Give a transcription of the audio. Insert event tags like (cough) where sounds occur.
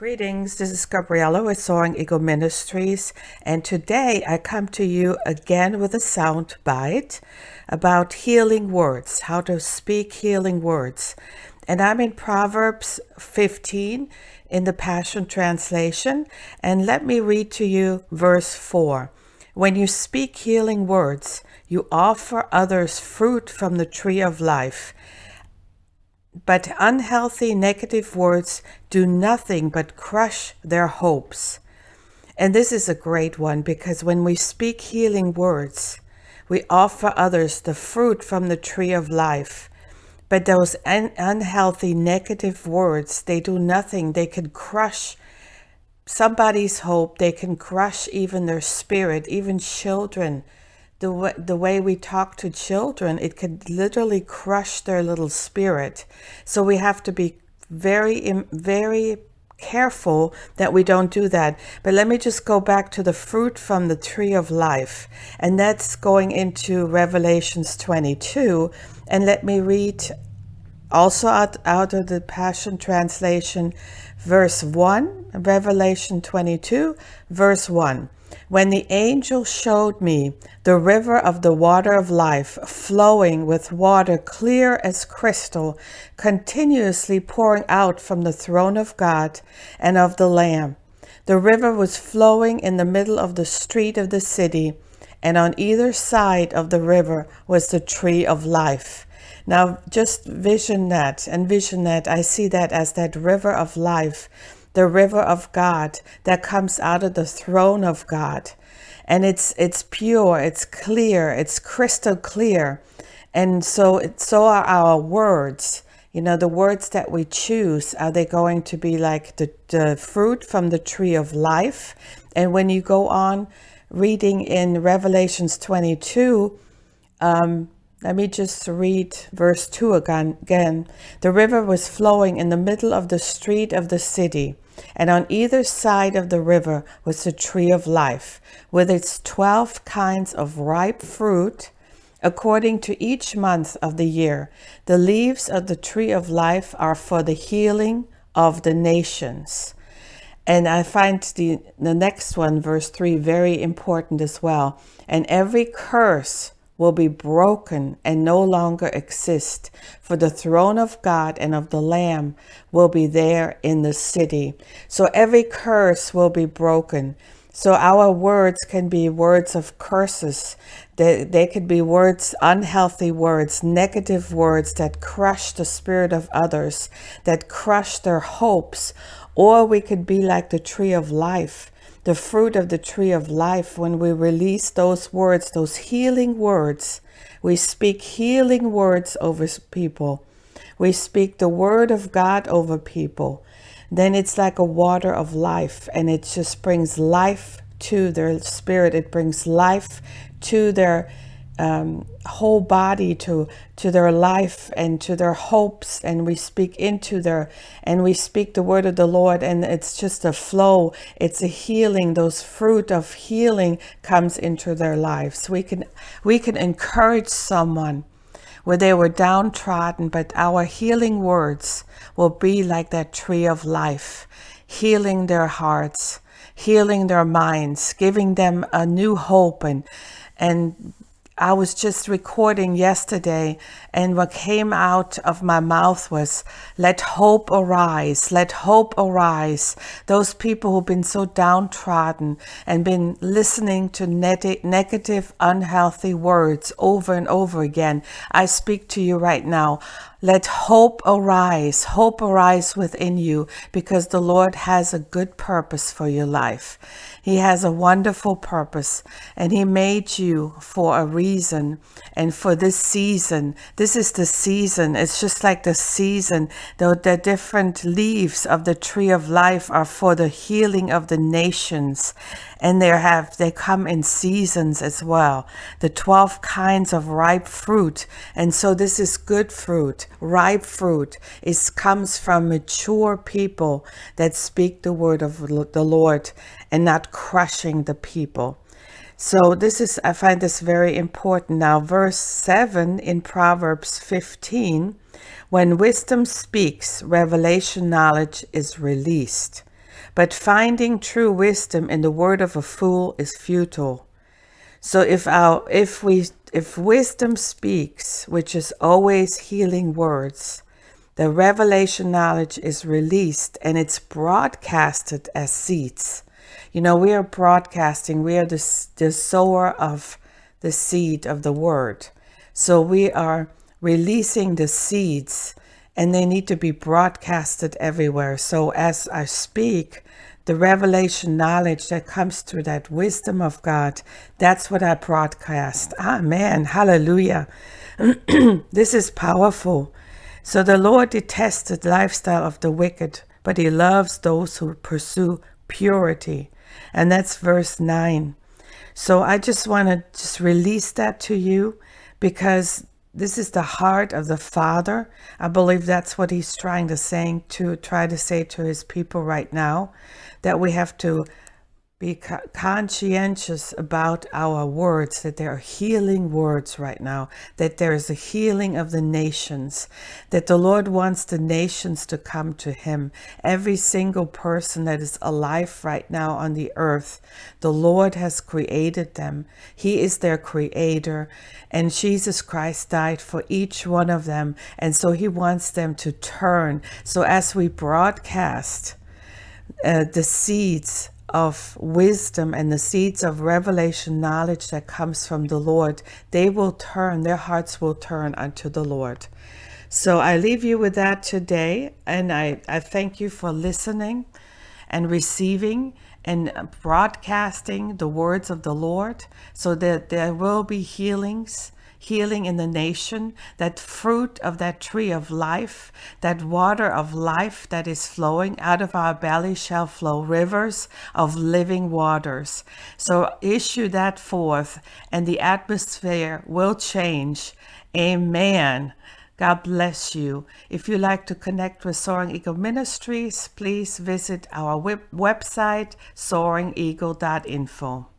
Greetings, this is Gabriella with Soaring Eagle Ministries, and today I come to you again with a sound bite about healing words, how to speak healing words. And I'm in Proverbs 15 in the Passion Translation, and let me read to you verse 4. When you speak healing words, you offer others fruit from the tree of life but unhealthy negative words do nothing but crush their hopes. And this is a great one because when we speak healing words, we offer others the fruit from the tree of life. But those un unhealthy negative words, they do nothing. They can crush somebody's hope. They can crush even their spirit, even children the way, the way we talk to children, it could literally crush their little spirit. So we have to be very, very careful that we don't do that. But let me just go back to the fruit from the tree of life. And that's going into Revelations 22. And let me read also out, out of the Passion Translation, verse 1, Revelation 22, verse 1. When the angel showed me the river of the water of life, flowing with water clear as crystal, continuously pouring out from the throne of God and of the Lamb. The river was flowing in the middle of the street of the city, and on either side of the river was the tree of life. Now, just vision that and vision that. I see that as that river of life the river of God that comes out of the throne of God. And it's it's pure, it's clear, it's crystal clear. And so it, so are our words. You know, the words that we choose, are they going to be like the, the fruit from the tree of life? And when you go on reading in Revelations 22, um, let me just read verse 2 again. The river was flowing in the middle of the street of the city, and on either side of the river was the tree of life, with its 12 kinds of ripe fruit, according to each month of the year. The leaves of the tree of life are for the healing of the nations. And I find the, the next one, verse 3, very important as well. And every curse will be broken and no longer exist, for the throne of God and of the Lamb will be there in the city. So every curse will be broken. So our words can be words of curses. They, they could be words, unhealthy words, negative words that crush the spirit of others, that crush their hopes. Or we could be like the tree of life the fruit of the tree of life, when we release those words, those healing words, we speak healing words over people. We speak the word of God over people. Then it's like a water of life and it just brings life to their spirit. It brings life to their um, whole body to to their life and to their hopes and we speak into their and we speak the word of the Lord and it's just a flow. It's a healing. Those fruit of healing comes into their lives. We can we can encourage someone where they were downtrodden but our healing words will be like that tree of life healing their hearts healing their minds giving them a new hope and and I was just recording yesterday, and what came out of my mouth was, Let hope arise, let hope arise. Those people who've been so downtrodden and been listening to negative, unhealthy words over and over again, I speak to you right now. Let hope arise, hope arise within you because the Lord has a good purpose for your life. He has a wonderful purpose and he made you for a reason and for this season. This is the season. It's just like the season. The, the different leaves of the tree of life are for the healing of the nations and they have they come in seasons as well the 12 kinds of ripe fruit and so this is good fruit ripe fruit. It comes from mature people that speak the word of the lord and not crushing the people. So this is i find this very important. Now verse 7 in proverbs 15 when wisdom speaks revelation knowledge is released. But finding true wisdom in the word of a fool is futile. So if our if we if wisdom speaks, which is always healing words, the revelation knowledge is released and it's broadcasted as seeds. You know, we are broadcasting, we are the, the sower of the seed of the word. So we are releasing the seeds and they need to be broadcasted everywhere. So as I speak, the revelation knowledge that comes through that wisdom of God, that's what I broadcast. Amen. Hallelujah. (clears throat) this is powerful. So the Lord detested the lifestyle of the wicked, but he loves those who pursue purity. And that's verse 9. So I just want to just release that to you because this is the heart of the Father. I believe that's what he's trying to say to try to say to his people right now, that we have to be conscientious about our words, that there are healing words right now, that there is a healing of the nations, that the Lord wants the nations to come to him. Every single person that is alive right now on the earth, the Lord has created them. He is their creator and Jesus Christ died for each one of them. And so he wants them to turn. So as we broadcast uh, the seeds of wisdom and the seeds of revelation knowledge that comes from the Lord, they will turn, their hearts will turn unto the Lord. So I leave you with that today. And I, I thank you for listening and receiving and broadcasting the words of the Lord so that there will be healings healing in the nation, that fruit of that tree of life, that water of life that is flowing out of our belly shall flow rivers of living waters. So issue that forth and the atmosphere will change. Amen. God bless you. If you like to connect with Soaring Eagle Ministries, please visit our web website, soaringeagle.info.